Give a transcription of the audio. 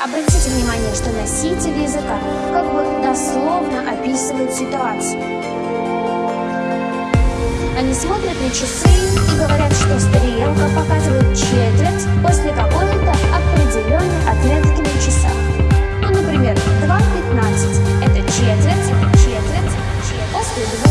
Обратите внимание, что носитель языка как бы дословно описывает ситуацию. Они смотрят на часы и говорят, что стрелка показывает четверть после какого-то определенной отметки на часах. Ну, например, 2.15 – это четверть, четверть, четверть после 2.